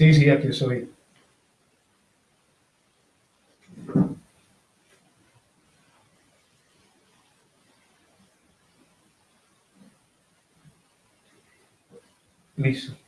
Sí, sí, aquí estoy. Listo.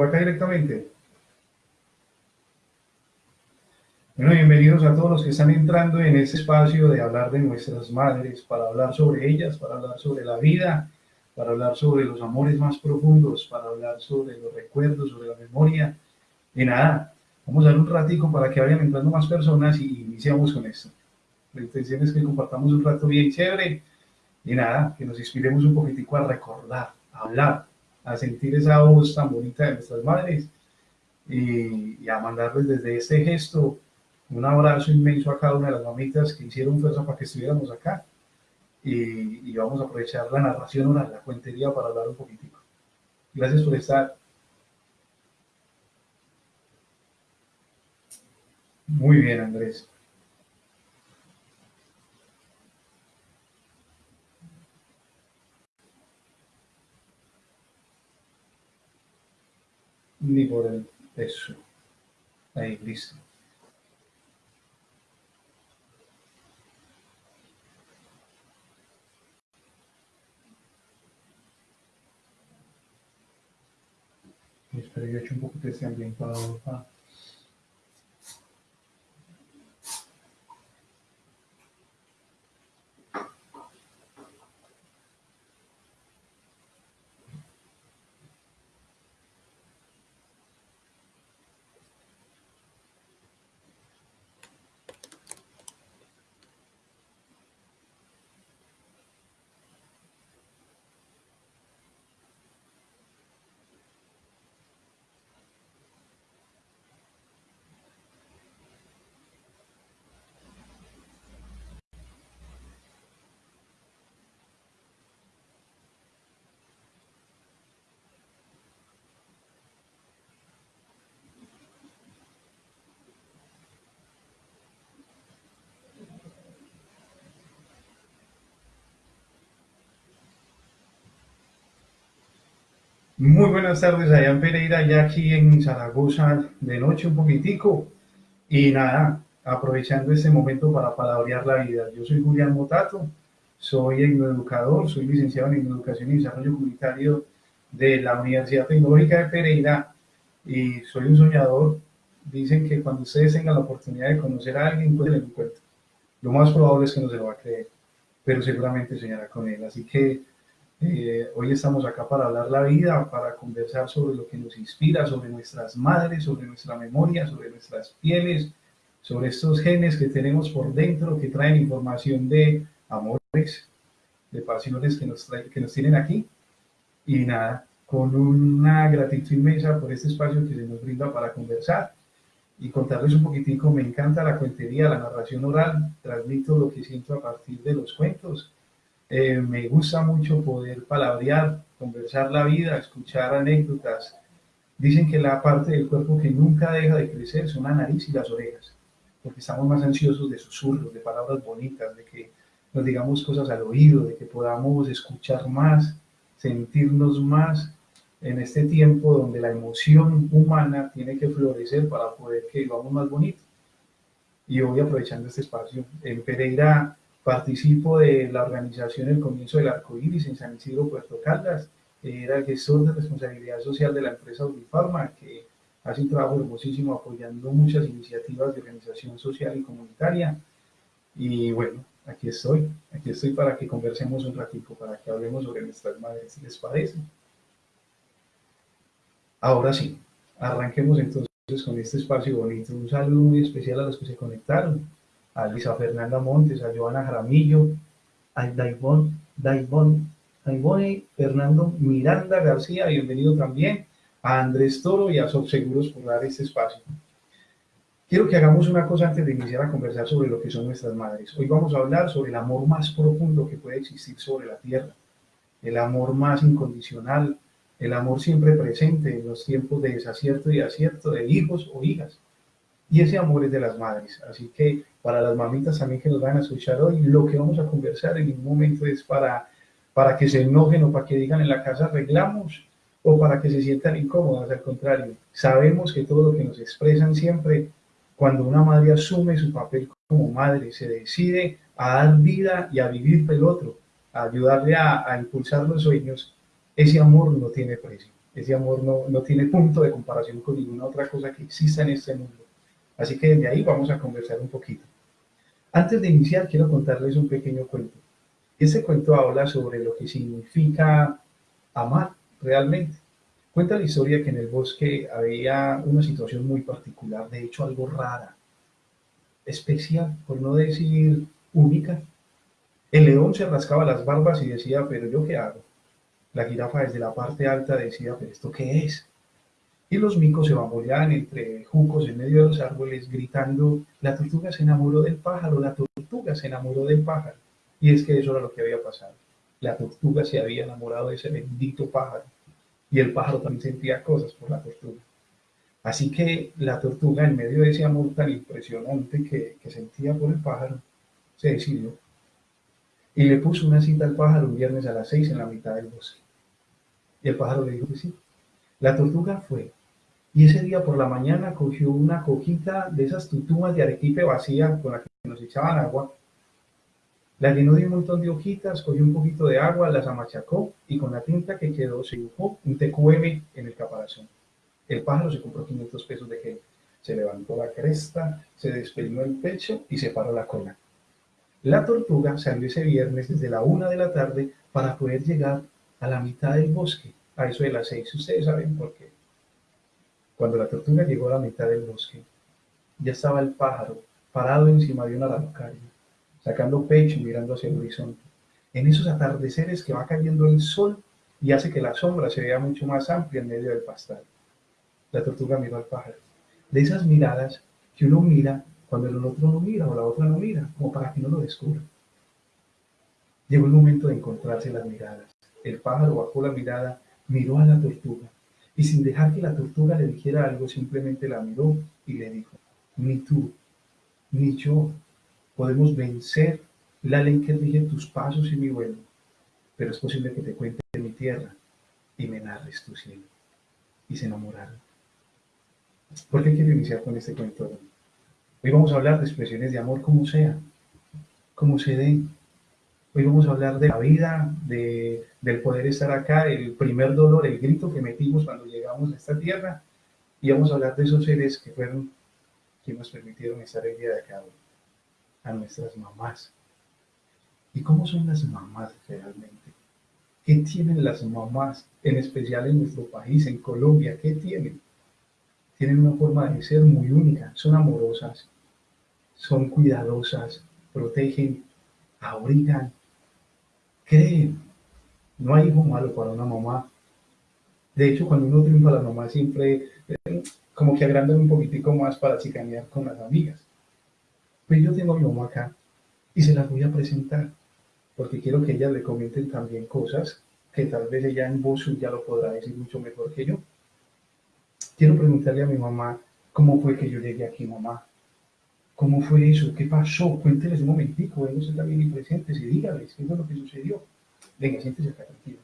Por acá directamente. Bueno, bienvenidos a todos los que están entrando en este espacio de hablar de nuestras madres, para hablar sobre ellas, para hablar sobre la vida, para hablar sobre los amores más profundos, para hablar sobre los recuerdos, sobre la memoria. Y nada, vamos a dar un ratico para que vayan entrando más personas y iniciamos con esto. La intención es que compartamos un rato bien chévere y nada, que nos inspiremos un poquitico a recordar, a hablar, a sentir esa voz tan bonita de nuestras madres y, a mandarles desde este gesto un abrazo inmenso a cada una de las mamitas que hicieron fuerza para que estuviéramos acá y, vamos a aprovechar la narración oral, la cuentería para hablar un poquitico. Gracias por estar. Muy bien, Andrés. Ni por el peso. Ahí, listo. Espero yo echo un poquito de este ambientador para Muy buenas tardes en Pereira, ya aquí en Zaragoza de noche un poquitico. Y nada, aprovechando este momento para palabrear la vida. Yo soy Julián Motato, soy educador, soy licenciado en Educación y Desarrollo Comunitario de la Universidad Tecnológica de Pereira y soy un soñador. Dicen que cuando ustedes tengan la oportunidad de conocer a alguien, pues le encuentro. Lo más probable es que no se lo va a creer, pero seguramente soñará con él. Así que eh, hoy estamos acá para hablar la vida, para conversar sobre lo que nos inspira, sobre nuestras madres, sobre nuestra memoria, sobre nuestras pieles, sobre estos genes que tenemos por dentro que traen información de amores, de pasiones que nos, que nos tienen aquí. Y nada, con una gratitud inmensa por este espacio que se nos brinda para conversar y contarles un poquitico. Me encanta la cuentería, la narración oral, transmito lo que siento a partir de los cuentos eh, me gusta mucho poder palabrear, conversar la vida, escuchar anécdotas. Dicen que la parte del cuerpo que nunca deja de crecer son la nariz y las orejas, porque estamos más ansiosos de susurros, de palabras bonitas, de que nos digamos cosas al oído, de que podamos escuchar más, sentirnos más en este tiempo donde la emoción humana tiene que florecer para poder que vivamos más bonito. Y hoy aprovechando este espacio, en Pereira Participo de la organización El Comienzo del Arco Iris en San Isidro, Puerto Caldas. Era el gestor de responsabilidad social de la empresa Unifarma, que hace un trabajo hermosísimo apoyando muchas iniciativas de organización social y comunitaria. Y bueno, aquí estoy, aquí estoy para que conversemos un ratito, para que hablemos sobre nuestras madres, ¿les parece? Ahora sí, arranquemos entonces con este espacio bonito. Un saludo muy especial a los que se conectaron a Luisa Fernanda Montes, a Joana Jaramillo, a Daibon, Daibon, Daibone Fernando Miranda García, bienvenido también, a Andrés Toro y a Subseguros por dar este espacio. Quiero que hagamos una cosa antes de iniciar a conversar sobre lo que son nuestras madres. Hoy vamos a hablar sobre el amor más profundo que puede existir sobre la tierra, el amor más incondicional, el amor siempre presente en los tiempos de desacierto y acierto de hijos o hijas. Y ese amor es de las madres. Así que para las mamitas también que nos van a escuchar hoy, lo que vamos a conversar en ningún momento es para, para que se enojen o para que digan en la casa arreglamos o para que se sientan incómodas. Al contrario, sabemos que todo lo que nos expresan siempre, cuando una madre asume su papel como madre, se decide a dar vida y a vivir por el otro, a ayudarle a, a impulsar los sueños, ese amor no tiene precio, ese amor no, no tiene punto de comparación con ninguna otra cosa que exista en este mundo. Así que desde ahí vamos a conversar un poquito. Antes de iniciar, quiero contarles un pequeño cuento. Este cuento habla sobre lo que significa amar realmente. Cuenta la historia que en el bosque había una situación muy particular, de hecho algo rara, especial, por no decir única. El león se rascaba las barbas y decía, pero ¿yo qué hago? La jirafa desde la parte alta decía, pero ¿esto qué es? Y los micos se bamboleaban entre juncos en medio de los árboles gritando, la tortuga se enamoró del pájaro, la tortuga se enamoró del pájaro. Y es que eso era lo que había pasado. La tortuga se había enamorado de ese bendito pájaro. Y el pájaro también sentía cosas por la tortuga. Así que la tortuga, en medio de ese amor tan impresionante que, que sentía por el pájaro, se decidió y le puso una cita al pájaro un viernes a las seis en la mitad del bosque. Y el pájaro le dijo que sí. La tortuga fue. Y ese día por la mañana cogió una cojita de esas tutumas de arequipe vacía con la que nos echaban agua. La llenó de un montón de hojitas, cogió un poquito de agua, las amachacó y con la tinta que quedó se dibujó un TQM en el caparazón. El pájaro se compró 500 pesos de gel. Se levantó la cresta, se despeinó el pecho y se paró la cola. La tortuga salió ese viernes desde la una de la tarde para poder llegar a la mitad del bosque, a eso de las seis. Ustedes saben por qué. Cuando la tortuga llegó a la mitad del bosque, ya estaba el pájaro parado encima de una araucaria, sacando pecho y mirando hacia el horizonte. En esos atardeceres que va cayendo el sol y hace que la sombra se vea mucho más amplia en medio del pastal. La tortuga miró al pájaro. De esas miradas que uno mira cuando el otro no mira o la otra no mira, como para que no lo descubra. Llegó el momento de encontrarse las miradas. El pájaro bajó la mirada, miró a la tortuga y sin dejar que la tortuga le dijera algo, simplemente la miró y le dijo, ni tú, ni yo podemos vencer la ley que rige tus pasos y mi vuelo, pero es posible que te cuente de mi tierra y me narres tu cielo. Y se enamoraron. ¿Por qué quiero iniciar con este cuento? Hoy vamos a hablar de expresiones de amor como sea, como se den. Hoy vamos a hablar de la vida, de, del poder estar acá, el primer dolor, el grito que metimos cuando llegamos a esta tierra. Y vamos a hablar de esos seres que fueron quienes nos permitieron estar el día de acá a nuestras mamás. ¿Y cómo son las mamás realmente? ¿Qué tienen las mamás, en especial en nuestro país, en Colombia? ¿Qué tienen? tienen una forma de ser muy única, son amorosas, son cuidadosas, protegen, abrigan, creen. No hay hijo malo para una mamá. De hecho, cuando uno triunfa, la mamá siempre eh, como que agrandan un poquitico más para chicanear con las amigas. Pues yo tengo a mi mamá acá y se las voy a presentar porque quiero que ellas le comenten también cosas que tal vez ella en voz ya lo podrá decir mucho mejor que yo. Quiero preguntarle a mi mamá cómo fue que yo llegué aquí, mamá. ¿Cómo fue eso? ¿Qué pasó? Cuénteles un momentico, están bien presentes y dígales qué fue lo que sucedió. Venga, siéntese acá, tranquilo.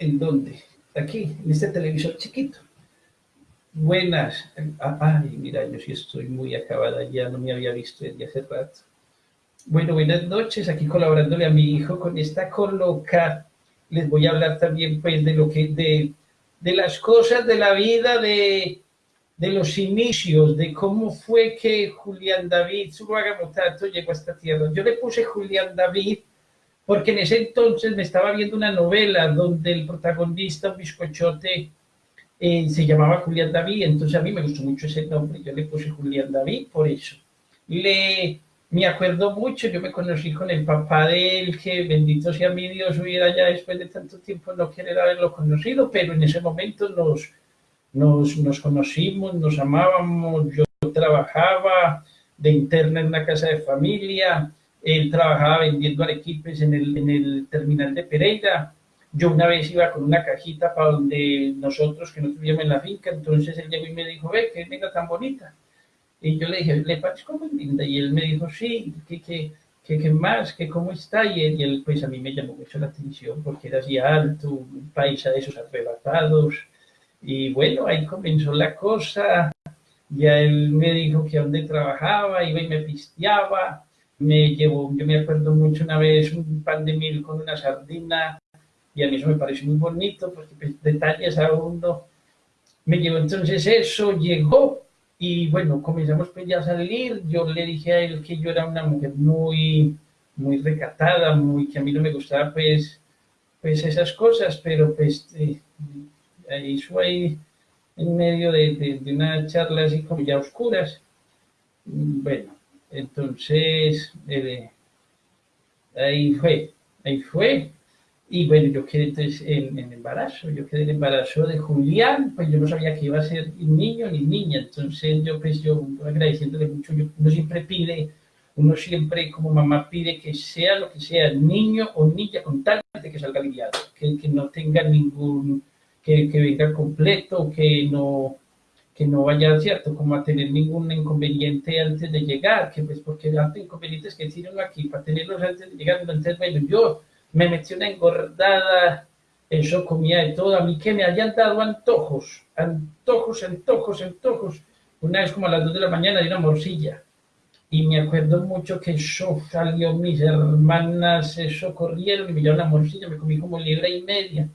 ¿En dónde? Aquí, en este televisor chiquito. Buenas. Ay, mira, yo sí estoy muy acabada, ya no me había visto desde hace rato. Bueno, buenas noches, aquí colaborándole a mi hijo con esta coloca les voy a hablar también pues de lo que, de, de las cosas de la vida, de, de los inicios, de cómo fue que Julián David Zuluaga llegó a esta tierra. Yo le puse Julián David porque en ese entonces me estaba viendo una novela donde el protagonista, un bizcochote, eh, se llamaba Julián David, entonces a mí me gustó mucho ese nombre, yo le puse Julián David por eso. Le, me acuerdo mucho, yo me conocí con el papá de él, que bendito sea mi Dios, hubiera ya después de tanto tiempo no querer haberlo conocido, pero en ese momento nos, nos, nos conocimos, nos amábamos, yo trabajaba de interna en una casa de familia, él trabajaba vendiendo arequipes en el, en el terminal de Pereira, yo una vez iba con una cajita para donde nosotros, que no vivíamos en la finca, entonces él llegó y me dijo, ve, qué negra tan bonita. Y yo le dije, ¿le parezco muy linda? Y él me dijo, sí, ¿qué, qué, qué, más? ¿Qué, ¿Cómo está? Y él, pues a mí me llamó mucho la atención porque era así alto, un paisa de esos arrebatados. Y bueno, ahí comenzó la cosa. Ya él me dijo que a dónde trabajaba, iba y me pisteaba. Me llevó, yo me acuerdo mucho una vez, un pan de mil con una sardina y a mí eso me pareció muy bonito, porque pues, detalles aún no. Me llevó entonces eso, llegó y bueno, comenzamos pues ya a salir, yo le dije a él que yo era una mujer muy, muy recatada, muy, que a mí no me gustaba pues, pues esas cosas, pero pues eh, eso ahí en medio de, de, una charla así como ya oscuras. Bueno, entonces eh, ahí fue, ahí fue, y bueno, yo quedé entonces en, embarazo, yo quedé en embarazo de Julián, pues yo no sabía que iba a ser niño ni niña, entonces yo pues yo agradeciéndole mucho, yo, uno siempre pide, uno siempre como mamá pide que sea lo que sea, niño o niña, con tal de que salga aliviado, que, que no tenga ningún, que, que venga completo, que no, que no vaya, ¿cierto?, como a tener ningún inconveniente antes de llegar, que pues porque tantos inconvenientes que tienen aquí para tenerlos antes de llegar, entonces, bueno, yo me metí una engordada, yo comía de todo, a mí que me habían dado antojos, antojos, antojos, antojos. Una vez como a las dos de la mañana di una morcilla y me acuerdo mucho que eso salió, mis hermanas eso corrieron y me llevaron la morcilla, me comí como libra y media.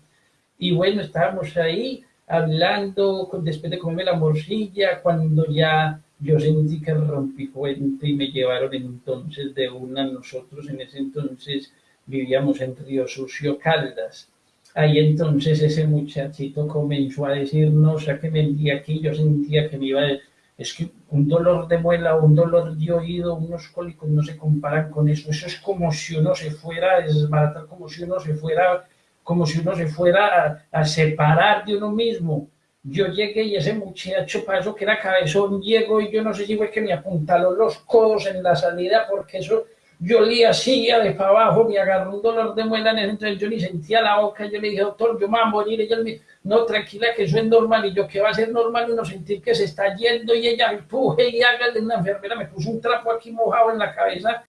Y bueno, estábamos ahí hablando después de comerme la morcilla, cuando ya yo sentí que rompí fuente y me llevaron entonces de una, nosotros en ese entonces vivíamos en Río Sucio Caldas. Ahí entonces ese muchachito comenzó a decirnos a que vendía aquí, yo sentía que me iba, a, es que un dolor de muela, un dolor de oído, unos cólicos no se comparan con eso, eso es como si uno se fuera a desbaratar, como si uno se fuera, como si uno se fuera a, separar de uno mismo. Yo llegué y ese muchacho pasó que era cabezón, llegó y yo no sé si fue que me apuntaló los codos en la salida porque eso yo olía silla de para abajo, me agarró un dolor de muela, entonces yo ni sentía la boca, yo le dije, doctor, yo me voy a ella me no, tranquila, que eso es normal, y yo, ¿qué va a ser normal? Uno sentir que se está yendo, y ella empuje y hágale, una enfermera me puso un trapo aquí mojado en la cabeza,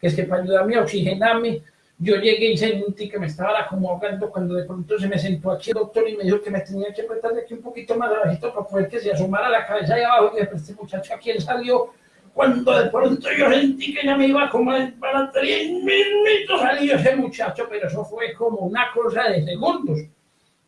que es que para ayudarme a oxigenarme, yo llegué y sentí que me estaba como cuando de pronto se me sentó aquí el doctor y me dijo que me tenía que apretar de aquí un poquito más abajito para poder que se asomara la cabeza ahí abajo, y después este muchacho aquí él salió, cuando de pronto yo sentí que ya me iba como para tres minutos salió ese muchacho, pero eso fue como una cosa de segundos.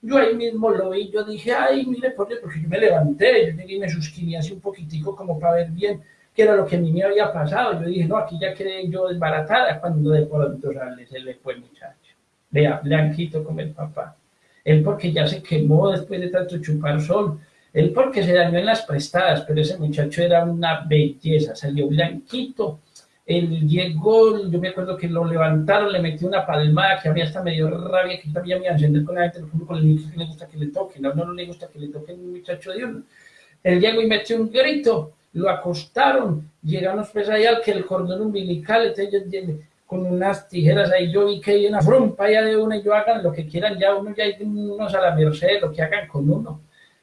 Yo ahí mismo lo vi, yo dije, ay, mire, porque yo me levanté, yo llegué y me suscribí así un poquitico como para ver bien qué era lo que a mí me había pasado. Yo dije, no, aquí ya quedé yo desbaratada cuando de pronto sale, se le fue el muchacho. Vea, blanquito como el papá. Él porque ya se quemó después de tanto chupar sol, él porque se dañó en las prestadas, pero ese muchacho era una belleza, salió blanquito. Él llegó, yo me acuerdo que lo levantaron, le metió una palmada que había hasta medio rabia, que también me iba a encender con la gente, con el niño que le gusta que le toquen, no, no, le gusta que le toquen un muchacho de uno. Él llegó y metió un grito, lo acostaron, llegamos pues allá que el cordón umbilical, entonces con unas tijeras ahí, yo vi que hay una frumpa allá de uno y yo hagan lo que quieran, ya uno ya hay unos a la merced, lo que hagan con uno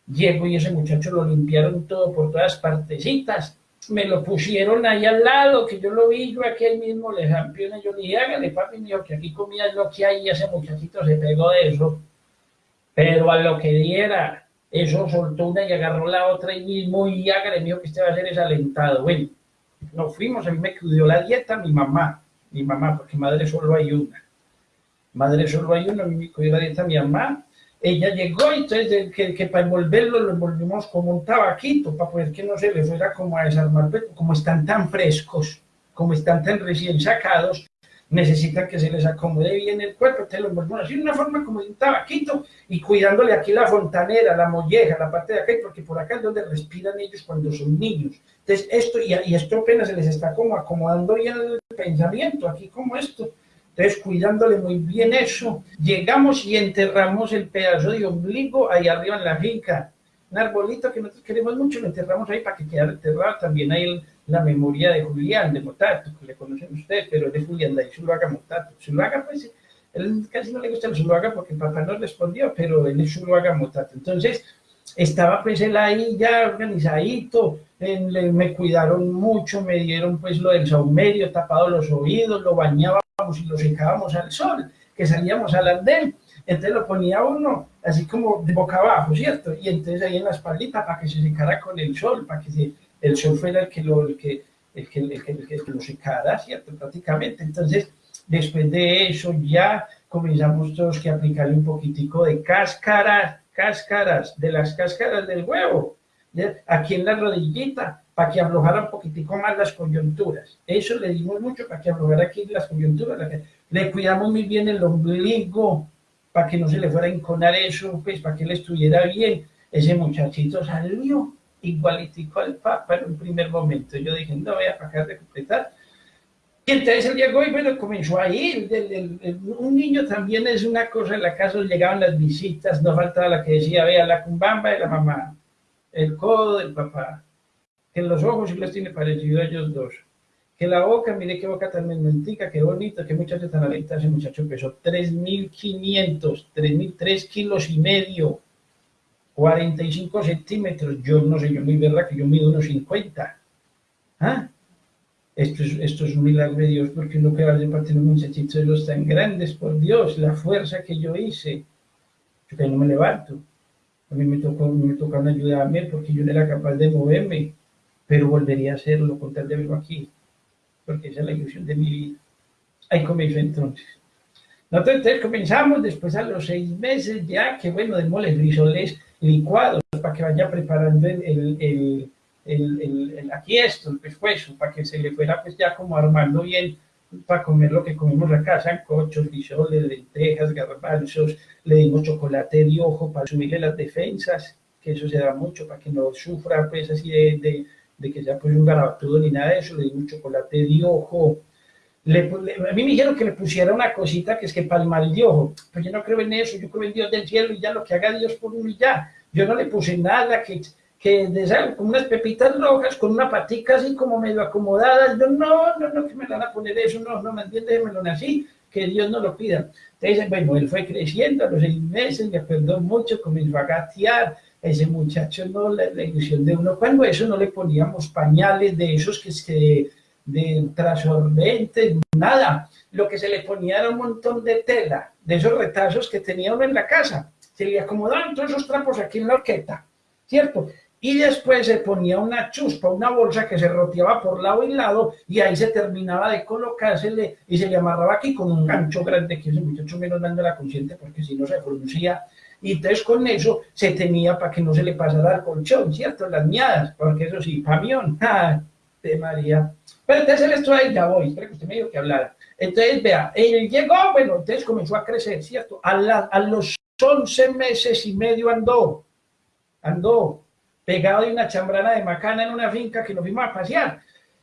Llego y ese muchacho lo limpiaron todo por todas partecitas. Me lo pusieron ahí al lado, que yo lo vi, yo aquí mismo le y yo le dije, hágale papi mío, que aquí comía lo que hay, ese muchachito se pegó de eso. Pero a lo que diera, eso soltó una y agarró la otra y mismo, y hágale mío que este va a ser desalentado. Bueno, nos fuimos, a mí me cuidó la dieta mi mamá, mi mamá, porque madre solo hay una. Madre solo hay una, me cuidó la dieta mi mamá, ella llegó y entonces que, que, para envolverlo lo envolvimos como un tabaquito para poder que no se le fuera como a desarmar, como están tan frescos, como están tan recién sacados, necesitan que se les acomode bien el cuerpo, te lo envuelven así de una forma como un tabaquito y cuidándole aquí la fontanera, la molleja, la parte de acá, porque por acá es donde respiran ellos cuando son niños. Entonces esto, y, y esto apenas se les está como acomodando ya el pensamiento, aquí como esto. Entonces, cuidándole muy bien eso, llegamos y enterramos el pedazo de ombligo ahí arriba en la finca. Un arbolito que nosotros queremos mucho, lo enterramos ahí para que quede enterrado. También hay la memoria de Julián, de Motato, que le conocen ustedes, pero es de Julián de Zuluaga Motato. Zuluaga, pues, él casi no le gusta el Zuluaga porque el papá no respondió, pero él es Zuluaga Motato. Entonces, estaba pues él ahí ya organizadito, me cuidaron mucho, me dieron pues lo del saumerio, tapado los oídos, lo bañábamos y lo secábamos al sol, que salíamos al andén, entonces lo ponía uno así como de boca abajo, ¿cierto? Y entonces ahí en la espaldita para que se secara con el sol, para que el sol fuera el que lo, el que, el que, el que, el que lo secara, ¿cierto? Prácticamente. Entonces, después de eso ya comenzamos todos que aplicarle un poquitico de cáscaras, cáscaras, de las cáscaras del huevo, aquí en la rodillita, para que aflojara un poquitico más las coyunturas. Eso le dimos mucho para que aflojara aquí las coyunturas. Le cuidamos muy bien el ombligo, para que no se le fuera a enconar eso, pues para que él estuviera bien. Ese muchachito salió igualitico al Papa en un primer momento. Yo dije, no voy a pagar de completar. Y entonces él llegó y bueno, comenzó a ir. un niño también es una cosa, en la casa llegaban las visitas, no faltaba la que decía, vea, la cumbamba de la mamá, el codo del papá, que los ojos sí los tiene parecido a ellos dos, que la boca, mire qué boca tan menmentica, qué bonito, qué muchacho tan aleta, ese muchacho pesó 3.500, 3.000, kilos y medio, 45 centímetros, yo no sé, yo muy verdad que yo mido unos 50, ¿ah? Esto es, esto es un milagro de Dios, porque uno que va de parte de un muchachito de los tan grandes, por Dios, la fuerza que yo hice, yo que no me levanto, a mí me tocó, me tocó una ayuda a mí, porque yo no era capaz de moverme, pero volvería a hacerlo con tal de verlo aquí, porque esa es la ilusión de mi vida. Ahí comenzó entonces. Nosotros entonces comenzamos después a los seis meses ya, que bueno, de moles frisoles licuados para que vaya preparando el, el, el, el, aquí esto, el pescuezo, para que se le fuera pues ya como armando bien para comer lo que comemos acá, sancochos, frisoles, lentejas, garbanzos, le dimos chocolate de ojo para subirle las defensas, que eso se da mucho para que no sufra pues así de de que ya pues un garabatudo ni nada de eso, le di un chocolate de ojo. A mí me dijeron que le pusiera una cosita que es que para el de ojo, pues yo no creo en eso, yo creo en Dios del cielo y ya lo que haga Dios por uno y ya. Yo no le puse nada que, que de como unas pepitas rojas con una patica así como medio acomodada. Yo no, no, no, que me van a poner eso, no, no me entiendes, me lo nací, que Dios no lo pida. Entonces, bueno, él fue creciendo a los seis meses, me perdón mucho, comenzó a gatear, ese muchacho no, la, ilusión de uno, cuando eso no le poníamos pañales de esos que es que de trasorbentes, nada, lo que se le ponía era un montón de tela, de esos retazos que tenía uno en la casa, se le acomodaban todos esos trapos aquí en la horqueta, ¿cierto? Y después se ponía una chuspa, una bolsa que se roteaba por lado y lado, y ahí se terminaba de colocársele, y se le amarraba aquí con un gancho grande, que ese muchacho menos dando la consciente, porque si no se pronuncia y entonces con eso se tenía para que no se le pasara al colchón, ¿cierto? Las miadas, porque eso sí, pamión, ¡ah! de María. Pero entonces él estuvo ahí, ya voy, espera que usted me dijo que hablara. Entonces, vea, él llegó, bueno, entonces comenzó a crecer, ¿cierto? A, a los 11 meses y medio andó, andó pegado de una chambrana de macana en una finca que nos fuimos a pasear.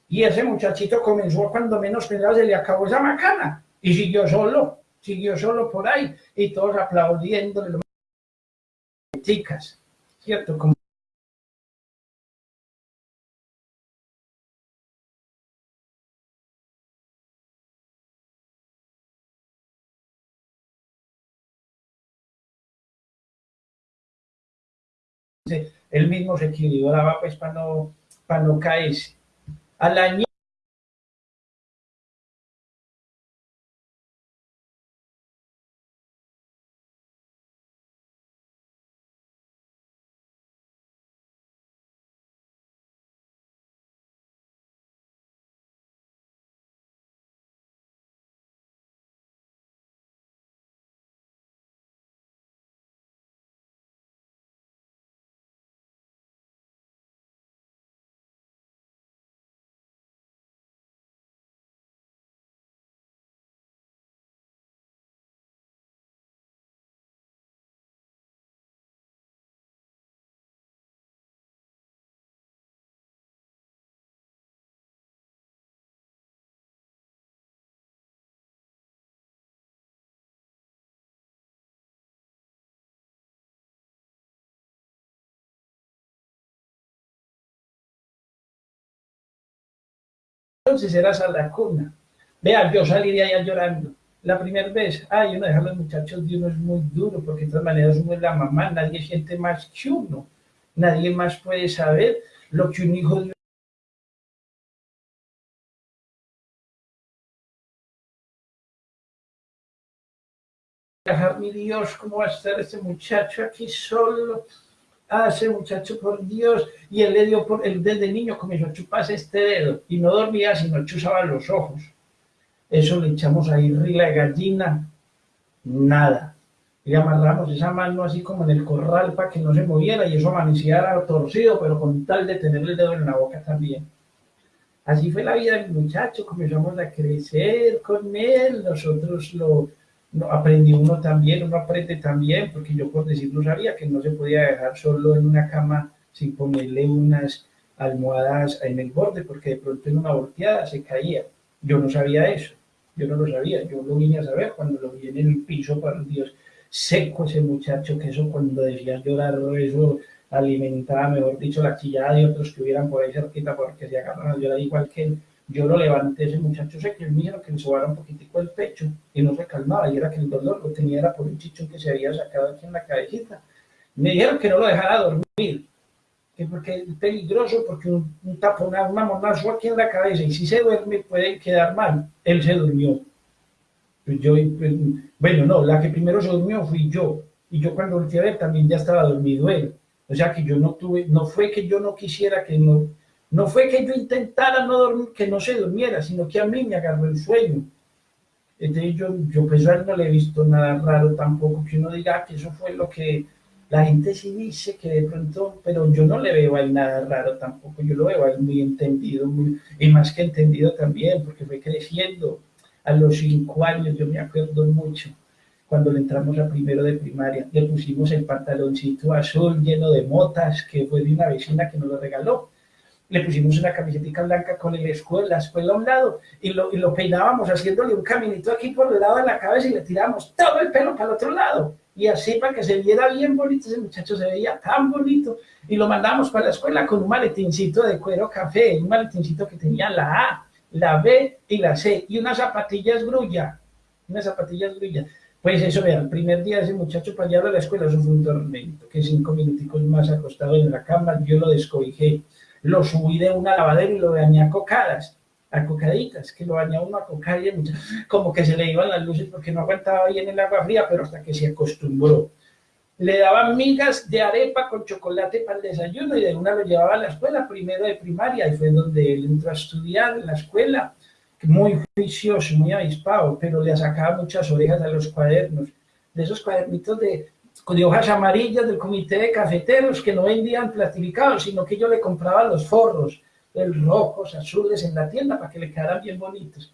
Y ese muchachito comenzó cuando menos pensaba se le acabó esa macana y siguió solo, siguió solo por ahí y todos aplaudiéndole chicas, ¿cierto? Como él mismo se equilibraba pues para no, para no caerse. Al año entonces eras a la cuna. Vea, yo salí de allá llorando. La primera vez, ay, uno deja a los muchachos de uno es muy duro, porque de todas maneras uno es la mamá, nadie siente más que uno. Nadie más puede saber lo que un hijo de mi Dios, ¿cómo va a estar este muchacho aquí solo? Ah, ese muchacho, por Dios. Y él le dio, por, él desde niño comenzó a chuparse este dedo y no dormía, sino chuzaba los ojos. Eso le echamos ahí la gallina, nada. Y amarramos esa mano así como en el corral para que no se moviera y eso amanecía torcido, pero con tal de tener el dedo en la boca también. Así fue la vida del muchacho, comenzamos a crecer con él, nosotros lo, no, aprendí uno también, uno aprende también, porque yo por decirlo sabía que no se podía dejar solo en una cama sin ponerle unas almohadas en el borde, porque de pronto en una volteada se caía. Yo no sabía eso, yo no lo sabía, yo lo vine a saber cuando lo vi en el piso, para Dios, seco ese muchacho, que eso cuando decía llorar, eso alimentaba, mejor dicho, la chillada de otros que hubieran por ahí cerquita, porque se agarran a llorar igual que él yo lo levanté, ese muchacho se me que le sobara un poquitico el pecho y no se calmaba, y era que el dolor lo tenía era por un chichón que se había sacado aquí en la cabecita. Me dijeron que no lo dejara dormir, que porque es peligroso, porque un, un tapón, un mamonazo aquí en la cabeza, y si se duerme puede quedar mal. Él se durmió. Pues yo, pues, bueno, no, la que primero se durmió fui yo, y yo cuando volteé a ver también ya estaba dormido él. O sea que yo no tuve, no fue que yo no quisiera que no, no fue que yo intentara no dormir, que no se durmiera, sino que a mí me agarró el sueño. Entonces yo, yo pues a él no le he visto nada raro tampoco, que uno diga que eso fue lo que la gente sí dice que de pronto, pero yo no le veo a nada raro tampoco, yo lo veo a muy entendido, muy, y más que entendido también, porque fue creciendo. A los cinco años, yo me acuerdo mucho, cuando le entramos a primero de primaria, le pusimos el pantaloncito azul lleno de motas, que fue de una vecina que nos lo regaló le pusimos una camiseta blanca con el escudo la escuela a un lado y lo, y lo peinábamos haciéndole un caminito aquí por el lado de la cabeza y le tiramos todo el pelo para el otro lado. Y así para que se viera bien bonito, ese muchacho se veía tan bonito. Y lo mandamos para la escuela con un maletincito de cuero café, un maletincito que tenía la A, la B y la C, y unas zapatillas grulla, unas zapatillas grulla. Pues eso, vea, el primer día ese muchacho para llevarlo a la escuela, eso fue un tormento, que cinco minuticos más acostado en la cama, yo lo descobijé lo subí de una lavadera y lo bañé a cocadas, a cocaditas, que lo bañaba uno a cocar y como que se le iban las luces porque no aguantaba bien el agua fría, pero hasta que se acostumbró. Le daba migas de arepa con chocolate para el desayuno y de una lo llevaba a la escuela, primero de primaria, y fue donde él entró a estudiar en la escuela, muy juicioso, muy avispado, pero le sacaba muchas orejas a los cuadernos, de esos cuadernitos de de hojas amarillas del comité de cafeteros que no vendían plastificados, sino que yo le compraba los forros, el rojos, azules en la tienda para que le quedaran bien bonitos.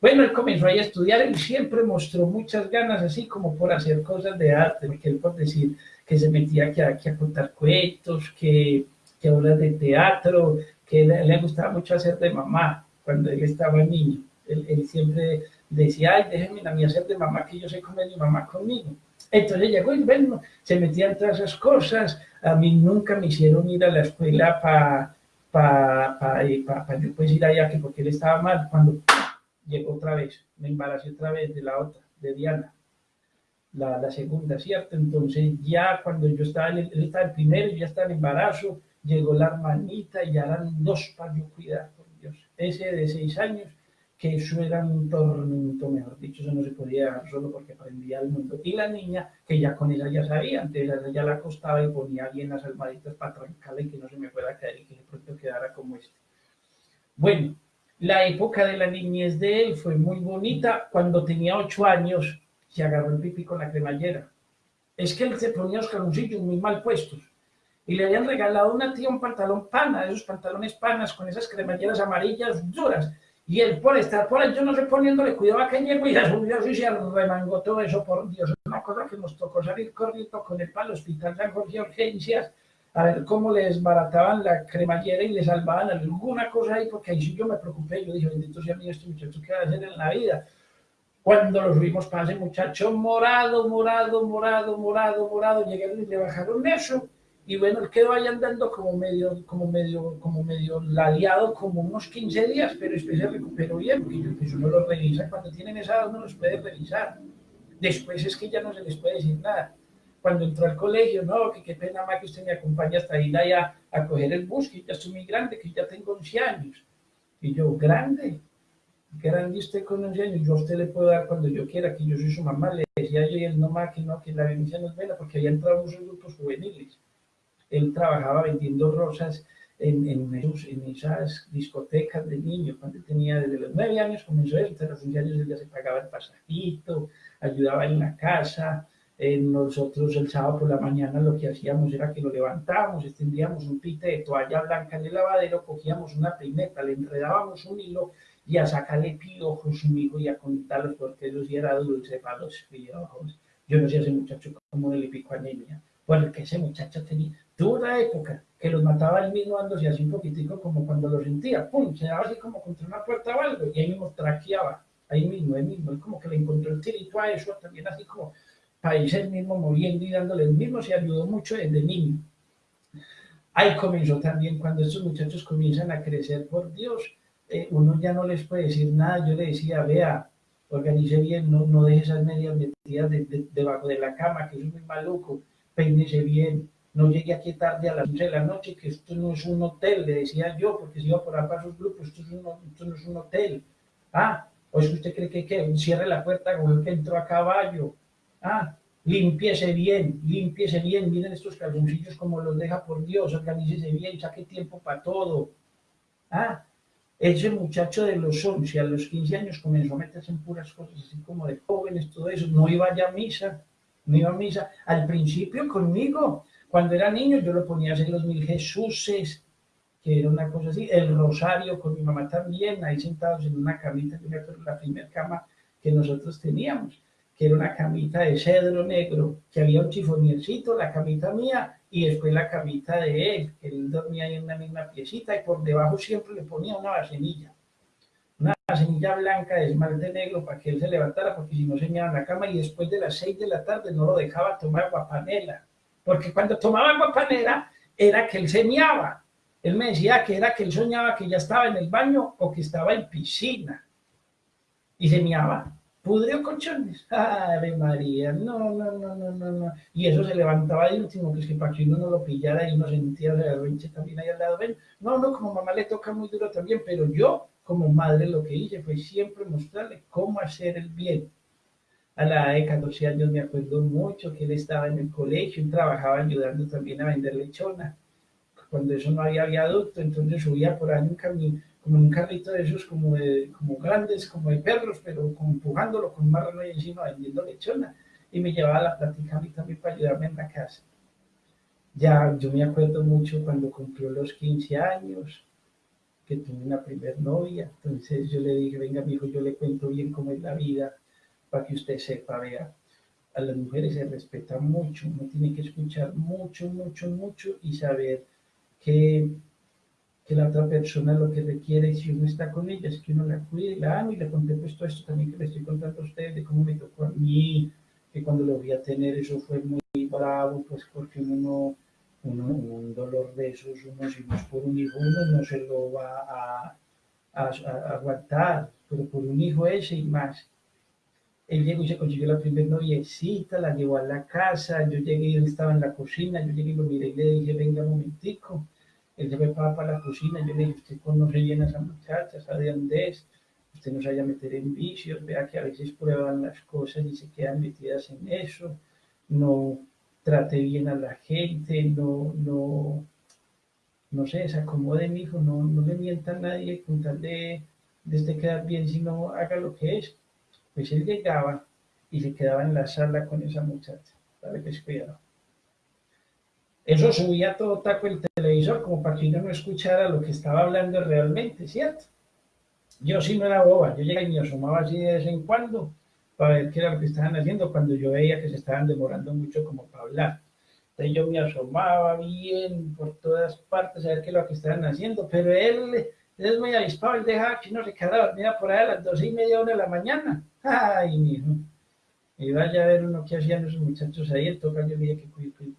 Bueno, él comenzó ahí a estudiar y siempre mostró muchas ganas, así como por hacer cosas de arte, porque él por decir que se metía aquí a, contar cuentos, que, que hablar de teatro, que le, gustaba mucho hacer de mamá cuando él estaba niño. Él, siempre decía, ay, déjenme a mí hacer de mamá, que yo sé comer mi mamá conmigo. Entonces llegó y se metía en todas esas cosas. A mí nunca me hicieron ir a la escuela para pa, pa, pa, yo pues ir allá, que porque él estaba mal. Cuando llegó otra vez, me embaracé otra vez de la otra, de Diana, la, la segunda, ¿cierto? Entonces ya cuando yo estaba, él estaba el primero, ya estaba en embarazo, llegó la hermanita y ya eran dos para yo cuidar, por Dios. Ese de seis años que eso era un tormento, mejor dicho, eso no se podía dejar solo porque aprendía el mundo. Y la niña, que ya con ella ya sabía, entonces ella la acostaba y ponía bien las almohaditas para trancarla y que no se me pueda caer y que de pronto quedara como este. Bueno, la época de la niñez de él fue muy bonita. Cuando tenía ocho años, se agarró el pipí con la cremallera. Es que él se ponía los calzoncillos muy mal puestos. Y le habían regalado a una tía un pantalón pana, esos pantalones panas con esas cremalleras amarillas duras y él por estar por ahí, yo no sé poniéndole cuidado a que y a su y se remangó todo eso, por Dios. Una cosa que nos tocó salir corriendo con el palo hospital San Jorge Urgencias a ver cómo les barataban la cremallera y les salvaban alguna cosa ahí, porque ahí sí yo me preocupé. Yo dije, bendito sea mío este muchacho, ¿qué va a hacer en la vida? Cuando lo subimos para ese muchacho morado, morado, morado, morado, morado, llegaron y le bajaron eso Y bueno, él quedó ahí andando como medio, como medio, como medio ladeado como unos 15 días, pero después se recuperó bien, porque pues uno lo revisa, cuando tienen esa edad uno los puede revisar. Después es que ya no se les puede decir nada. Cuando entró al colegio, no, que qué pena más que usted me acompañe hasta ir allá a coger el bus, que ya estoy muy grande, que ya tengo 11 años. Y yo, grande, grande usted con 11 años, yo a usted le puedo dar cuando yo quiera, que yo soy su mamá, le decía yo, y él no más, que no, que la bendición no es buena, porque había entrado muchos grupos juveniles él trabajaba vendiendo rosas en, en, esas discotecas de niños, cuando tenía desde los nueve años comenzó él, hasta los 15 años él ya se pagaba el pasajito, ayudaba en la casa, nosotros el sábado por la mañana lo que hacíamos era que lo levantábamos, extendíamos un pite de toalla blanca en el lavadero, cogíamos una peineta, le enredábamos un hilo y a sacarle piojos, hijo y a contarlos porque eso sí era dulce para los piojos. Yo no sé ese muchacho cómo le picó anemia, porque ese muchacho tenía, Tuvo una época que los mataba él mismo dándose así un poquitico como cuando lo sentía, pum, se daba así como contra una puerta o algo y ahí mismo traqueaba, ahí mismo, ahí mismo, él como que le encontró el tirito a eso, también así como para irse mismo moviendo y dándole el mismo, se ayudó mucho desde niño. Ahí comenzó también cuando estos muchachos comienzan a crecer por Dios, eh, uno ya no les puede decir nada, yo le decía, vea, organice bien, no, no deje esas medias metidas debajo de la cama, que es muy maluco, peínese bien, no llegue aquí tarde a las 11 de la noche, que esto no es un hotel, le decía yo, porque si iba por para sus grupos, esto, esto no es un hotel. Ah, o es que usted cree que, que cierre la puerta como que entró a caballo. Ah, limpiese bien, limpiese bien, miren estos calzoncillos como los deja por Dios, organícese bien, saque tiempo para todo. Ah, ese muchacho de los 11 a los 15 años comenzó a meterse en puras cosas así como de jóvenes, todo eso, no iba ya a misa, no iba a misa. Al principio conmigo, cuando era niño yo lo ponía a hacer los mil Jesuses, que era una cosa así, el rosario con mi mamá también, ahí sentados en una camita, yo me la primera cama que nosotros teníamos, que era una camita de cedro negro, que había un chifoniercito, la camita mía, y después la camita de él, que él dormía ahí en una misma piecita, y por debajo siempre le ponía una vasenilla, una vasenilla blanca de esmalte negro para que él se levantara, porque si no se en la cama, y después de las seis de la tarde no lo dejaba tomar guapanela, porque cuando tomaba agua panera era que él señaba. Él me decía que era que él soñaba que ya estaba en el baño o que estaba en piscina. Y señaba, pudrió colchones. Ave María, no, no, no, no, no, no. Y eso se levantaba de último, que es que para que uno no lo pillara y uno sentía la rinche también ahí al lado. Ven, no, no, como mamá le toca muy duro también, pero yo como madre lo que hice fue siempre mostrarle cómo hacer el bien a la edad de 14 años me acuerdo mucho que él estaba en el colegio y trabajaba ayudando también a vender lechona. Cuando eso no había viaducto, entonces subía por ahí un camino, como un carrito de esos como, como grandes, como de perros, pero como empujándolo con marrano ahí encima vendiendo lechona. Y me llevaba la plática a mí también para ayudarme en la casa. Ya, yo me acuerdo mucho cuando cumplió los 15 años, que tuve una primer novia. Entonces yo le dije, venga, mi hijo, yo le cuento bien cómo es la vida para que usted sepa, vea, a las mujeres se respeta mucho, uno tiene que escuchar mucho, mucho, mucho y saber que, que la otra persona lo que requiere, si uno está con ella, es que uno la cuide, la ama y le conté pues todo esto también que le estoy contando a ustedes, de cómo me tocó a mí, que cuando lo voy a tener eso fue muy bravo, pues porque uno uno, un dolor de esos, uno si no es por un hijo, uno no se lo va a, a, a aguantar, pero por un hijo ese y más él llegó y se consiguió la primera noviecita, la llevó a la casa, yo llegué y él estaba en la cocina, yo llegué y lo miré y le dije, venga un momentico, él se fue para, la cocina, yo le dije, usted conoce bien a esa muchacha, sabe dónde es, usted no se a meter en vicios, vea que a veces prueban las cosas y se quedan metidas en eso, no trate bien a la gente, no, no, no se acomode mi hijo, no, no le mienta a nadie con tal de, de quedar bien, sino haga lo que es pues él llegaba y se quedaba en la sala con esa muchacha, para que cuidado. Eso subía todo taco el televisor como para que uno no escuchara lo que estaba hablando realmente, ¿cierto? Yo sí no era boba, yo llegaba y me asomaba así de vez en cuando para ver qué era lo que estaban haciendo cuando yo veía que se estaban demorando mucho como para hablar. Entonces yo me asomaba bien por todas partes a ver qué es lo que estaban haciendo, pero él, es muy avispado, él dejaba que uno se quedara dormida por ahí a las doce y media, una de la mañana. Ay, mijo. Y vaya a ver uno que hacían esos muchachos ahí, el toca yo dije que,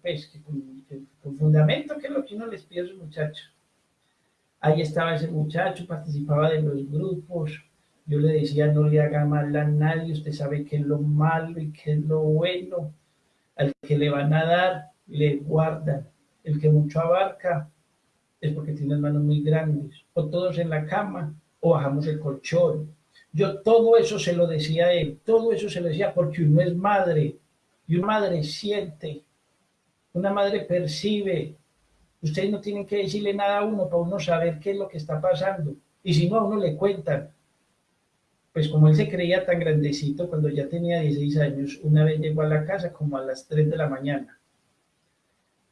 pues, que, que, fundamento, que es lo que uno les pide a esos muchachos. Ahí estaba ese muchacho, participaba de los grupos, yo le decía, no le haga mal a nadie, usted sabe qué es lo malo y qué es lo bueno. Al que le van a dar, le guardan. El que mucho abarca es porque tiene manos muy grandes. O todos en la cama, o bajamos el colchón. Yo todo eso se lo decía a él, todo eso se lo decía porque uno es madre, y una madre siente, una madre percibe. Ustedes no tienen que decirle nada a uno para uno saber qué es lo que está pasando. Y si no, a uno le cuentan pues como él se creía tan grandecito, cuando ya tenía 16 años, una vez llegó a la casa como a las 3 de la mañana.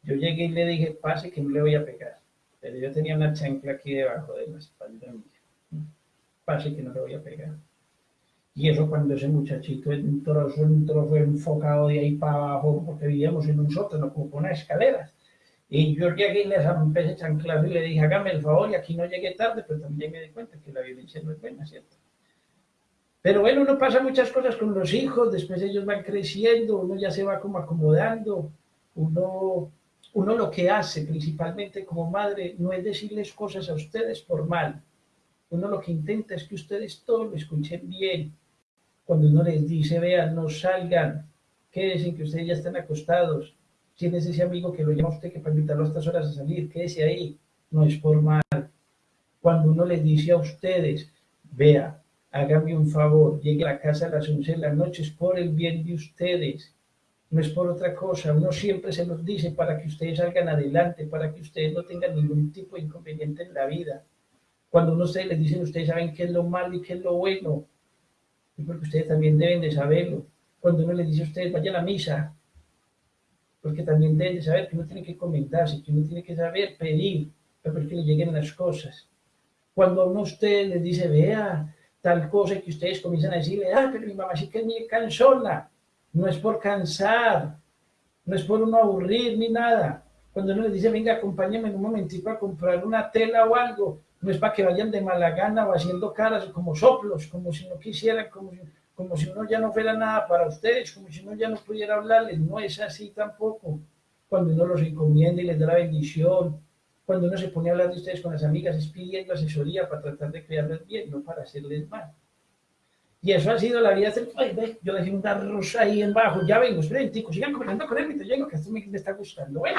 Yo llegué y le dije, pase que no le voy a pegar. Pero yo tenía una chancla aquí debajo de la espalda mía. Pase que no le voy a pegar. Y eso cuando ese muchachito entró, entró, fue enfocado de ahí para abajo, porque vivíamos en un sótano con escaleras. Y yo llegué y le empecé chanclazo y le dije, hágame el favor, y aquí no llegué tarde, pero también me di cuenta que la violencia no es buena, ¿cierto? Pero bueno, uno pasa muchas cosas con los hijos, después ellos van creciendo, uno ya se va como acomodando, uno, uno lo que hace principalmente como madre no es decirles cosas a ustedes por mal, uno lo que intenta es que ustedes todos lo escuchen bien. Cuando uno les dice, vean, no salgan, quédense que ustedes ya están acostados, tienes ese amigo que lo llama a usted que para invitarlo a estas horas a salir, quédese ahí, no es por mal. Cuando uno les dice a ustedes, vea, hágame un favor, llegue a la casa a las 11 de la noche, es por el bien de ustedes, no es por otra cosa. Uno siempre se los dice para que ustedes salgan adelante, para que ustedes no tengan ningún tipo de inconveniente en la vida. Cuando uno ustedes les dicen, ustedes saben qué es lo malo y qué es lo bueno, es porque ustedes también deben de saberlo. Cuando uno les dice a ustedes, vayan a misa, porque también deben de saber que uno tiene que comentarse, que uno tiene que saber pedir, para que le lleguen las cosas. Cuando uno a ustedes les dice, vea, tal cosa que ustedes comienzan a decirle, ah, pero mi mamá sí que es muy cansona. No es por cansar, no es por uno aburrir ni nada. Cuando uno les dice, venga, acompáñame en un momentito a comprar una tela o algo, no es para que vayan de mala gana o haciendo caras como soplos, como si no quisieran, como si, como si uno ya no fuera nada para ustedes, como si uno ya no pudiera hablarles. No es así tampoco. Cuando uno los encomienda y les da la bendición, cuando uno se pone a hablar de ustedes con las amigas es pidiendo asesoría para tratar de cuidarles bien, no para hacerles mal. Y eso ha sido la vida del... Ay, yo dejé un arroz ahí en bajo, ya vengo, esperen, chicos, sigan comentando con él mientras llego, que esto me, me está gustando. Bueno.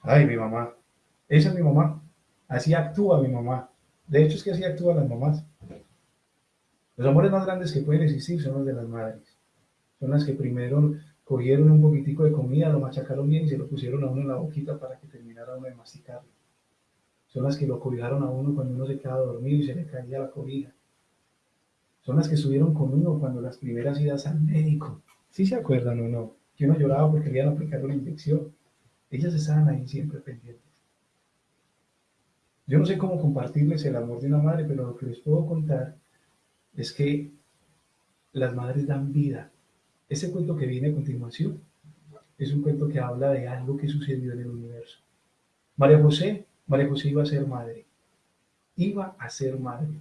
Ay, mi mamá. Esa es mi mamá. Así actúa mi mamá. De hecho, es que así actúan las mamás. Los amores más grandes que pueden existir son los de las madres. Son las que primero cogieron un poquitico de comida, lo machacaron bien y se lo pusieron a uno en la boquita para que terminara uno de masticarlo. Son las que lo cobijaron a uno cuando uno se quedaba dormido y se le caía la cobija. Son las que estuvieron con uno cuando las primeras idas al médico. ¿Sí se acuerdan o no? Que uno lloraba porque le iban a aplicar una inyección. Ellas estaban ahí siempre pendientes. Yo no sé cómo compartirles el amor de una madre, pero lo que les puedo contar es que las madres dan vida ese cuento que viene a continuación es un cuento que habla de algo que sucedió en el universo. María José, María José iba a ser madre. Iba a ser madre.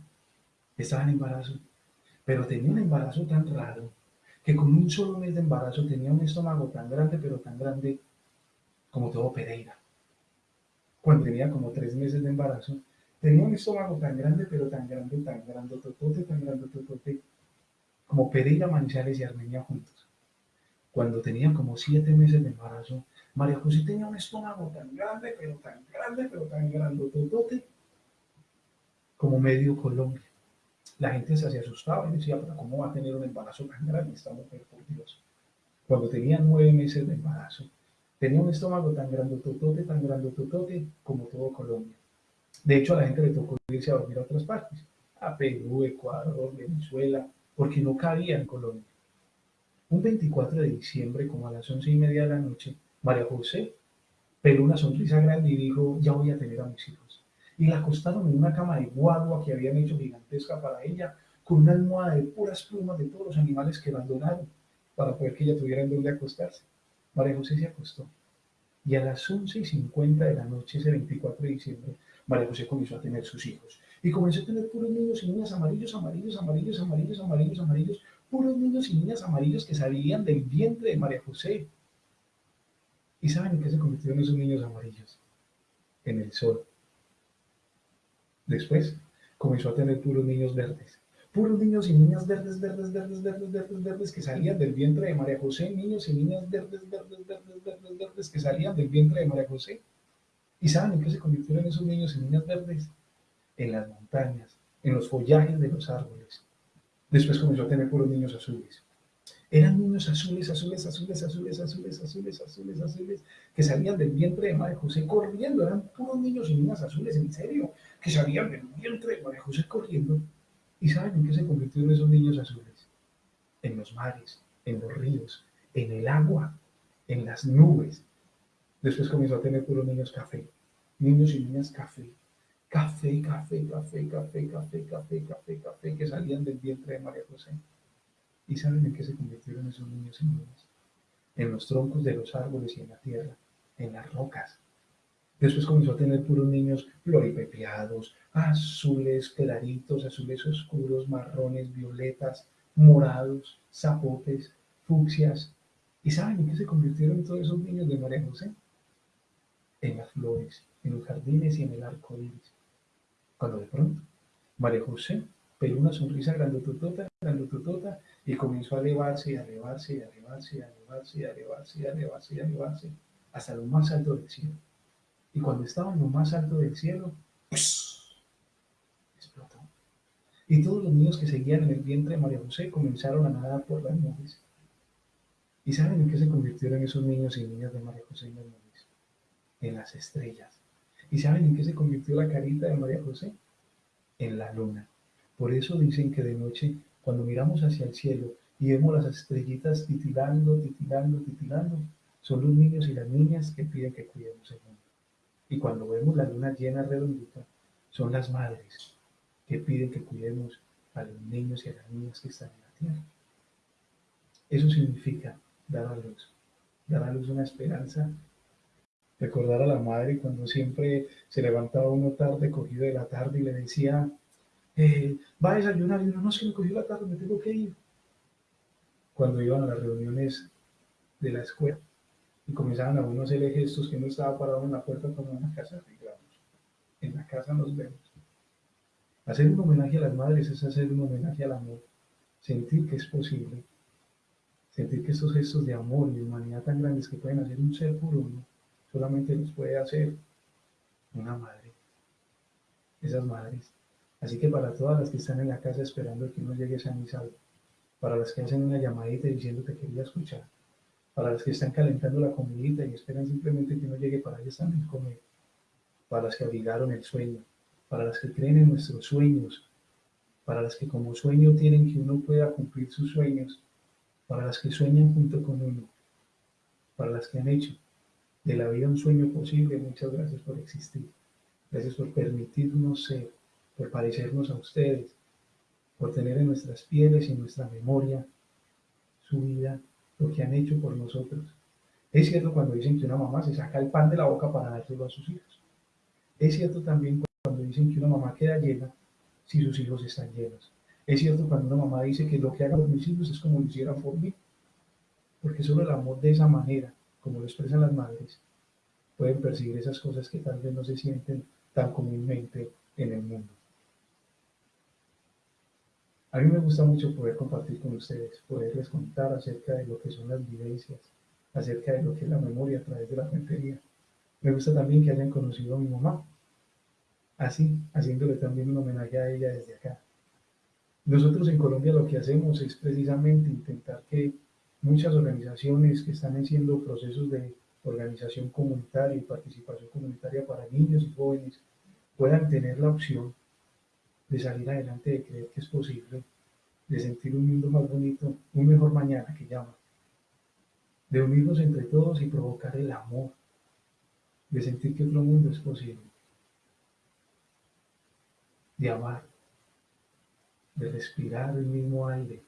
Estaba en embarazo. Pero tenía un embarazo tan raro que con un solo mes de embarazo tenía un estómago tan grande, pero tan grande como todo Pereira. Cuando tenía como tres meses de embarazo, tenía un estómago tan grande, pero tan grande, tan grande, totote, tan grande, totote, como Pereira, Manizales y Armenia juntos. Cuando tenía como siete meses de embarazo, María José tenía un estómago tan grande, pero tan grande, pero tan grandototote, como medio Colombia. La gente se hacía asustaba y decía, pero ¿cómo va a tener un embarazo tan grande esta mujer, por Dios? Cuando tenía nueve meses de embarazo, tenía un estómago tan grandototote, tan grandototote, como todo Colombia. De hecho, a la gente le tocó irse a dormir a otras partes, a Perú, Ecuador, Venezuela, porque no cabía en Colombia. Un 24 de diciembre, como a las once y media de la noche, María José peló una sonrisa grande y dijo, ya voy a tener a mis hijos. Y la acostaron en una cama de guagua que habían hecho gigantesca para ella, con una almohada de puras plumas de todos los animales que abandonaron, para poder que ella tuviera en donde acostarse. María José se acostó. Y a las once y cincuenta de la noche, ese 24 de diciembre, María José comenzó a tener sus hijos. Y comenzó a tener puros niños y niñas amarillos, amarillos, amarillos, amarillos, amarillos, amarillos, puros niños y niñas amarillos que salían del vientre de María José. ¿Y saben en qué se convirtieron esos niños amarillos? En el sol. Después comenzó a tener puros niños verdes. Puros niños y niñas verdes, verdes, verdes, verdes, verdes, verdes que salían del vientre de María José. Niños y niñas verdes, verdes, verdes, verdes, verdes que salían del vientre de María José. ¿Y saben en qué se convirtieron esos niños y niñas verdes? En las montañas, en los follajes de los árboles. Después comenzó a tener puros niños azules. Eran niños azules, azules, azules, azules, azules, azules, azules, azules, que salían del vientre de María José corriendo. Eran puros niños y niñas azules, en serio, que salían del vientre de María José corriendo. ¿Y saben en qué se convirtieron esos niños azules? En los mares, en los ríos, en el agua, en las nubes. Después comenzó a tener puros niños café. Niños y niñas café. Café, café, café, café, café, café, café, café, que salían del vientre de María José. ¿Y saben en qué se convirtieron esos niños y niñas? En los troncos de los árboles y en la tierra, en las rocas. Después comenzó a tener puros niños floripepiados, azules claritos, azules oscuros, marrones, violetas, morados, zapotes, fucsias. ¿Y saben en qué se convirtieron todos esos niños de María José? En las flores, en los jardines y en el arco iris. Cuando de pronto María José pegó una sonrisa grandototota, grandototota, y comenzó a elevarse y a elevarse y a elevarse y a elevarse y a elevarse y a elevarse y a elevarse hasta lo más alto del cielo. Y cuando estaba en lo más alto del cielo, explotó. Y todos los niños que seguían en el vientre de María José comenzaron a nadar por las nubes. ¿Y saben en qué se convirtieron esos niños y niñas de María José en las nubes? En las estrellas. ¿Y saben en qué se convirtió la carita de María José? En la luna. Por eso dicen que de noche cuando miramos hacia el cielo y vemos las estrellitas titilando, titilando, titilando, son los niños y las niñas que piden que cuidemos el mundo. Y cuando vemos la luna llena redondita, son las madres que piden que cuidemos a los niños y a las niñas que están en la tierra. Eso significa dar a luz, dar a luz una esperanza, recordar a la madre cuando siempre se levantaba uno tarde, cogido de la tarde y le decía, eh, va a desayunar y uno, no, se me cogió la tarde, me tengo que ir. Cuando iban a las reuniones de la escuela y comenzaban a uno a hacerle gestos que no estaba parado en la puerta como en la casa, digamos, en la casa nos vemos. Hacer un homenaje a las madres es hacer un homenaje al amor, sentir que es posible, sentir que estos gestos de amor y humanidad tan grandes que pueden hacer un ser por uno, solamente los puede hacer una madre. Esas madres Así que para todas las que están en la casa esperando que uno llegue a y salvo, para las que hacen una llamadita diciendo que quería escuchar, para las que están calentando la comidita y esperan simplemente que uno llegue para ellas también comer, para las que abrigaron el sueño, para las que creen en nuestros sueños, para las que como sueño tienen que uno pueda cumplir sus sueños, para las que sueñan junto con uno, para las que han hecho de la vida un sueño posible, muchas gracias por existir. Gracias por permitirnos ser por parecernos a ustedes, por tener en nuestras pieles y en nuestra memoria su vida, lo que han hecho por nosotros. Es cierto cuando dicen que una mamá se saca el pan de la boca para dárselo a sus hijos. Es cierto también cuando dicen que una mamá queda llena si sus hijos están llenos. Es cierto cuando una mamá dice que lo que haga por mis hijos es como lo hicieran por mí. Porque solo el amor de esa manera, como lo expresan las madres, pueden percibir esas cosas que tal vez no se sienten tan comúnmente en el mundo. A mí me gusta mucho poder compartir con ustedes, poderles contar acerca de lo que son las vivencias, acerca de lo que es la memoria a través de la cuentería. Me gusta también que hayan conocido a mi mamá, así, haciéndole también un homenaje a ella desde acá. Nosotros en Colombia lo que hacemos es precisamente intentar que muchas organizaciones que están haciendo procesos de organización comunitaria y participación comunitaria para niños y jóvenes puedan tener la opción de salir adelante, de creer que es posible, de sentir un mundo más bonito, un mejor mañana que llama, de unirnos entre todos y provocar el amor, de sentir que otro mundo es posible, de amar, de respirar el mismo aire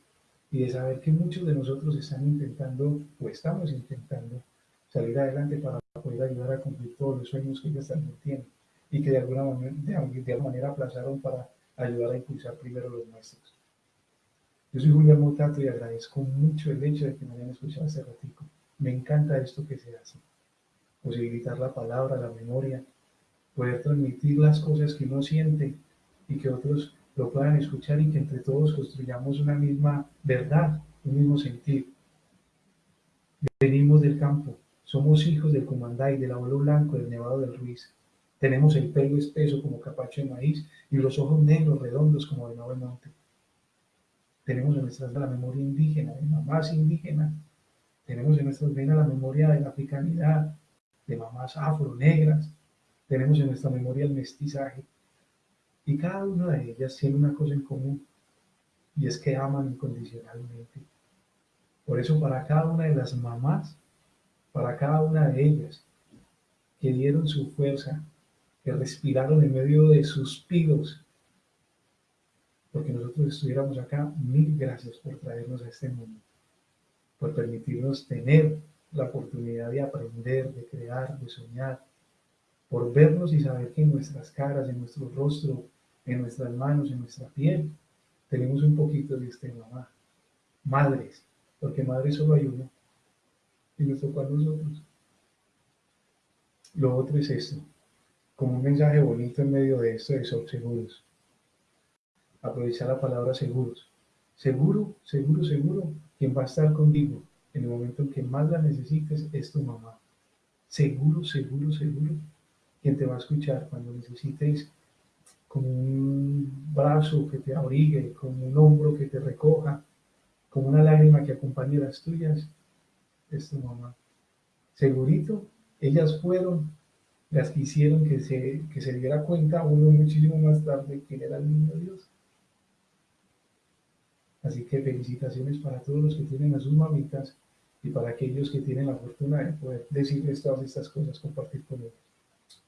y de saber que muchos de nosotros están intentando o estamos intentando salir adelante para poder ayudar a cumplir todos los sueños que ellos también tienen y que de alguna manera, de, alguna manera aplazaron para ayudar a impulsar primero los nuestros. Yo soy Julián Motato y agradezco mucho el hecho de que me hayan escuchado hace ratico. Me encanta esto que se hace. posibilitar la palabra, la memoria, poder transmitir las cosas que uno siente y que otros lo puedan escuchar y que entre todos construyamos una misma verdad, un mismo sentir. Venimos del campo, somos hijos del comandante, del abuelo blanco, del nevado del Ruiz. Tenemos el pelo espeso como capacho de maíz y los ojos negros redondos como de de monte. Tenemos en nuestras la memoria indígena, de mamás indígenas. Tenemos en nuestras venas la memoria de la africanidad, de mamás afro-negras. Tenemos en nuestra memoria el mestizaje. Y cada una de ellas tiene una cosa en común, y es que aman incondicionalmente. Por eso para cada una de las mamás, para cada una de ellas, que dieron su fuerza, que respiraron en medio de suspiros, porque nosotros estuviéramos acá, mil gracias por traernos a este mundo, por permitirnos tener la oportunidad de aprender, de crear, de soñar, por vernos y saber que en nuestras caras, en nuestro rostro, en nuestras manos, en nuestra piel, tenemos un poquito de este mamá. Madres, porque madres solo hay uno, y nos tocó a nosotros. Lo otro es esto, como un mensaje bonito en medio de esto de ser seguros. Aprovechar la palabra seguros. Seguro, seguro, seguro, quien va a estar contigo en el momento en que más la necesites es tu mamá. Seguro, seguro, seguro, quien te va a escuchar cuando necesites como un brazo que te abrigue, como un hombro que te recoja, como una lágrima que acompañe las tuyas, es tu mamá. Segurito, ellas fueron las que hicieron que se, que se diera cuenta uno muchísimo más tarde quién era el niño Dios. Así que felicitaciones para todos los que tienen a sus mamitas y para aquellos que tienen la fortuna de poder decirles todas estas cosas, compartir con ellos.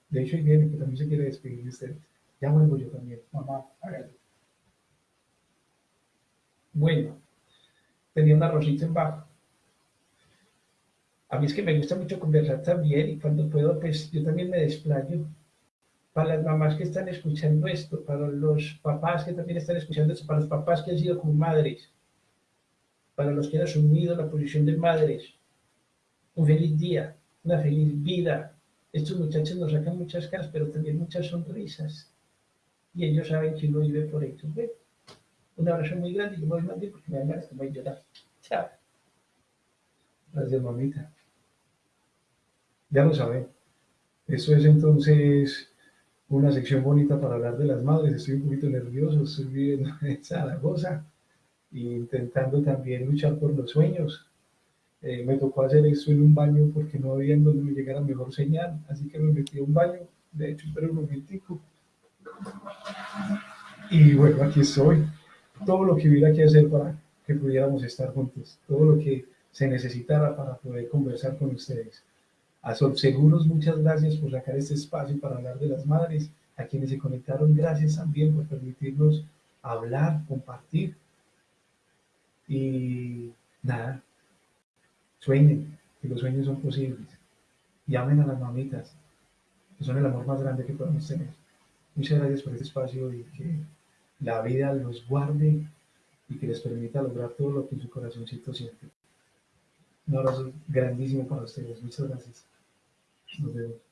De hecho, viene que también se quiere despedir de ustedes. Ya vuelvo yo también. Mamá, hágalo. Bueno, tenía un arrocito en bajo. A mí es que me gusta mucho conversar también y cuando puedo, pues yo también me desplayo. Para las mamás que están escuchando esto, para los papás que también están escuchando esto, para los papás que han sido como madres, para los que han asumido la posición de madres, un feliz día, una feliz vida. Estos muchachos nos sacan muchas caras, pero también muchas sonrisas. Y ellos saben que uno vive por ellos. Un abrazo muy grande y yo voy a porque me dan voy a llorar. Chao. Gracias, mamita. Ya lo saben. Eso es entonces una sección bonita para hablar de las madres. Estoy un poquito nervioso, estoy viviendo en Zaragoza intentando también luchar por los sueños. Eh, me tocó hacer esto en un baño porque no había en donde me llegara mejor señal, así que me metí a un baño. De hecho, espero un momentico. Y bueno, aquí estoy. Todo lo que hubiera que hacer para que pudiéramos estar juntos, todo lo que se necesitara para poder conversar con ustedes. A Seguros, muchas gracias por sacar este espacio para hablar de las madres. A quienes se conectaron, gracias también por permitirnos hablar, compartir. Y nada, sueñen, que los sueños son posibles. Y amen a las mamitas, que son el amor más grande que podemos tener. Muchas gracias por este espacio y que la vida los guarde y que les permita lograr todo lo que en su corazoncito siente. Un abrazo grandísimo para ustedes. Muchas gracias. Nos vemos.